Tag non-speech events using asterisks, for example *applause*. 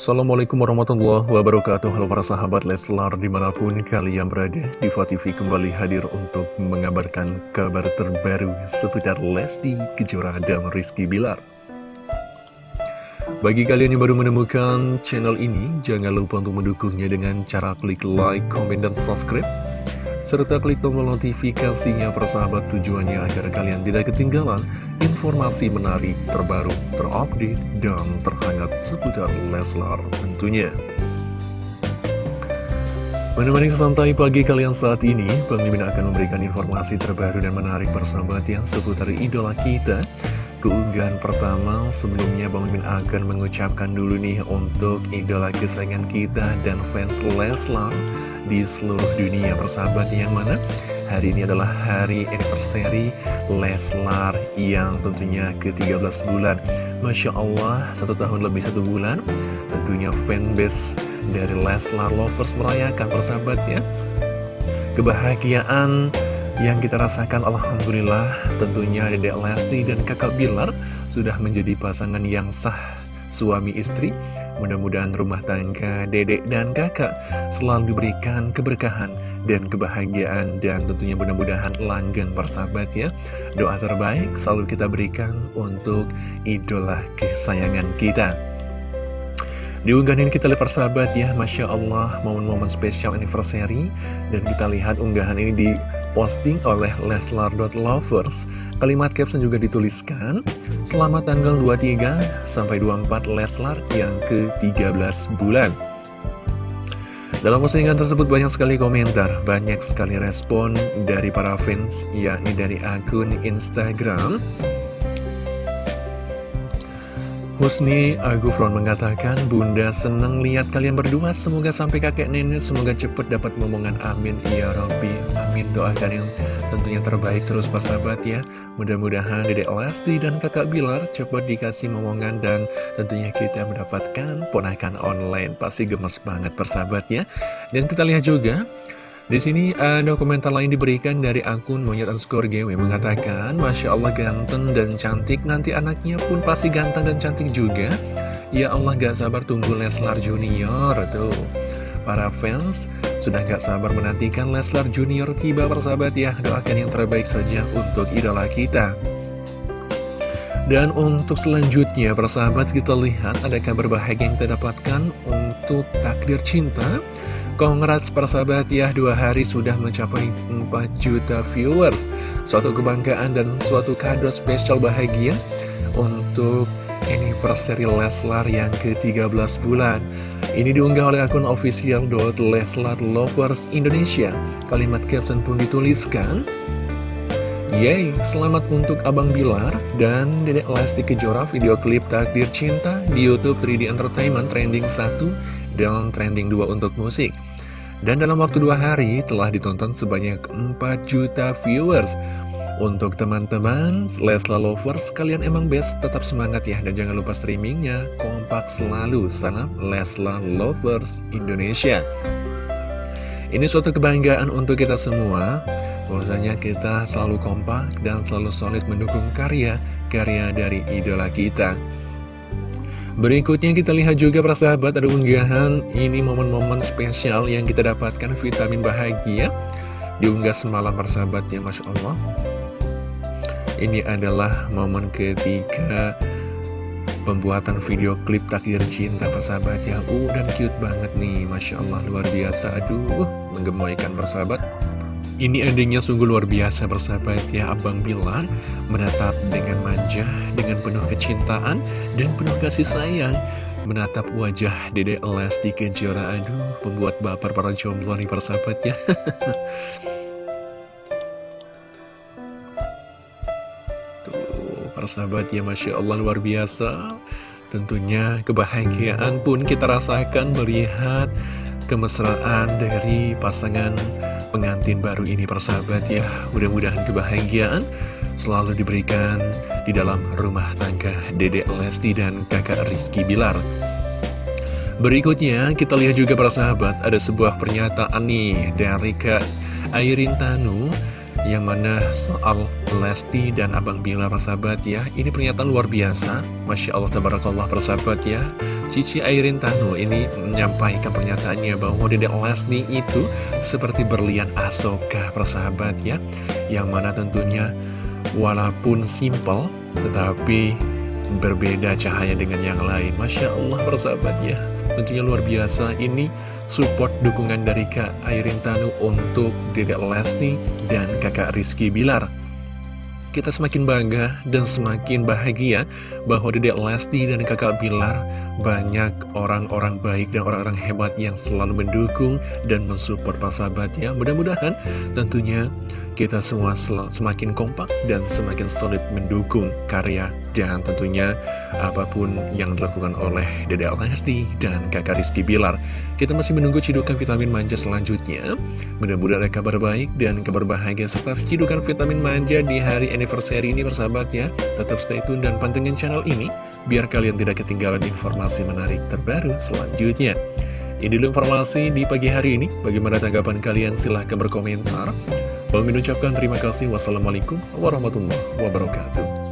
Assalamualaikum warahmatullahi wabarakatuh. Halo para sahabat Leslar di mana pun kalian berada Diva TV kembali hadir untuk mengabarkan kabar terbaru seputar Lesti Kejora dan Rizky Bilar. Bagi kalian yang baru menemukan channel ini Jangan lupa untuk mendukungnya dengan cara klik like, comment, dan subscribe serta klik tombol notifikasinya persahabat tujuannya agar kalian tidak ketinggalan informasi menarik terbaru, terupdate, dan terhangat seputar Leslar tentunya. Menemani santai pagi kalian saat ini, Mimin akan memberikan informasi terbaru dan menarik persahabat yang seputar idola kita, keunggahan pertama sebelumnya Bang Mimin akan mengucapkan dulu nih untuk idola kesayangan kita dan fans Leslar di seluruh dunia. Persahabat yang mana? Hari ini adalah hari anniversary Leslar yang tentunya ke-13 bulan. Masya Allah satu tahun lebih satu bulan tentunya fanbase dari Leslar Lovers merayakan persahabat ya. Kebahagiaan yang kita rasakan Alhamdulillah tentunya Dedek Lesti dan kakak Bilar sudah menjadi pasangan yang sah suami istri. Mudah-mudahan rumah tangga dedek dan kakak selalu diberikan keberkahan dan kebahagiaan dan tentunya mudah-mudahan langgeng persahabat ya. Doa terbaik selalu kita berikan untuk idola kesayangan kita di unggahan ini kita lihat persahabat ya Masya Allah momen-momen spesial anniversary. Dan kita lihat unggahan ini diposting oleh Leslar.lovers Kalimat caption juga dituliskan Selamat tanggal 23 sampai 24 Leslar yang ke-13 bulan. Dalam postingan tersebut banyak sekali komentar, banyak sekali respon dari para fans, yakni dari akun Instagram Husni Agufron mengatakan, Bunda senang lihat kalian berdua, semoga sampai kakek nenek, semoga cepat dapat momongan amin, ya Robbi, amin, doakan yang tentunya terbaik terus persahabat ya, mudah-mudahan Dedek Lesti dan kakak Bilar cepat dikasih momongan dan tentunya kita mendapatkan ponakan online, pasti gemes banget persahabat ya, dan kita lihat juga, di sini ada komentar lain diberikan dari akun monyet underscore GW mengatakan Masya Allah ganteng dan cantik. Nanti anaknya pun pasti ganteng dan cantik juga. Ya Allah gak sabar tunggu Leslar Junior tuh. Para fans sudah gak sabar menantikan Leslar Junior tiba persahabat ya. Doakan yang terbaik saja untuk idola kita. Dan untuk selanjutnya persahabat kita lihat ada kabar bahagia yang kita dapatkan untuk takdir cinta Congrats persahabat ya, dua hari sudah mencapai 4 juta viewers. Suatu kebanggaan dan suatu kado spesial bahagia untuk anniversary Leslar yang ke-13 bulan. Ini diunggah oleh akun official Leslar Lovers Indonesia. Kalimat caption pun dituliskan, Yeay, selamat untuk Abang Bilar dan Dedek Lesti Kejora video klip Takdir Cinta di Youtube 3D Entertainment trending 1 dan trending 2 untuk musik. Dan dalam waktu dua hari telah ditonton sebanyak 4 juta viewers. Untuk teman-teman, Lesla Lovers, kalian emang best, tetap semangat ya Dan jangan lupa streamingnya, kompak selalu Salam Lesla Lovers Indonesia. Ini suatu kebanggaan untuk kita semua. Bahwasanya kita selalu kompak dan selalu solid mendukung karya-karya dari idola kita Berikutnya kita lihat juga para sahabat ada unggahan. Ini momen-momen spesial yang kita dapatkan vitamin bahagia. Diunggah semalam para sahabat ya Masya Allah. Ini adalah momen ketika pembuatan video klip takdir cinta para sahabat ya. Uh dan cute banget nih Masya Allah luar biasa. Aduh menggemoykan sahabat ini endingnya sungguh luar biasa bersahabat ya. Abang Bilar menatap dengan manja, dengan penuh kecintaan dan penuh kasih sayang. Menatap wajah Dede Lesti Kejora aduh membuat baper para jomblo nih persahabat ya. *laughs* Tuh persahabat ya Masya Allah luar biasa. Tentunya kebahagiaan pun kita rasakan melihat kemesraan dari pasangan pengantin baru ini persahabat ya. Mudah-mudahan kebahagiaan selalu diberikan di dalam rumah tangga Dedek Lesti dan kakak Rizky Bilar. Berikutnya kita lihat juga persahabat ada sebuah pernyataan nih dari Kak Airin Tanu yang mana soal Lesti dan Abang Bilar persahabat ya. Ini pernyataan luar biasa. Masya Allah Tabarakallah persahabat ya Cici Airin Tanu ini menyampaikan pernyataannya bahwa Dedek Lesti itu seperti berlian asoka persahabat ya. Yang mana tentunya walaupun simple tetapi berbeda cahaya dengan yang lain. Masya Allah persahabat ya. Tentunya luar biasa. Ini support dukungan dari Kak Airin Tanu untuk Dedek Lesti dan kakak Rizky Bilar. Kita semakin bangga dan semakin bahagia bahwa Dedek Lesti dan kakak Bilar banyak orang-orang baik dan orang-orang hebat yang selalu mendukung dan mensupport para sahabatnya. Mudah-mudahan tentunya kita semua semakin kompak dan semakin solid mendukung karya dan tentunya apa pun yang dilakukan oleh Dede Lesti dan kakak Rizky Bilar. Kita masih menunggu cidukan vitamin manja selanjutnya. Mudah-mudahan ada kabar baik dan kabar bahagia serta cidukan vitamin manja di hari anniversary ini persahabat ya. Tetap stay tune dan pantengin channel ini biar kalian tidak ketinggalan informasi menarik terbaru selanjutnya. Ini dulu informasi di pagi hari ini. Bagaimana tanggapan kalian? Silahkan berkomentar. Bang ucapkan terima kasih. Wassalamualaikum warahmatullahi wabarakatuh.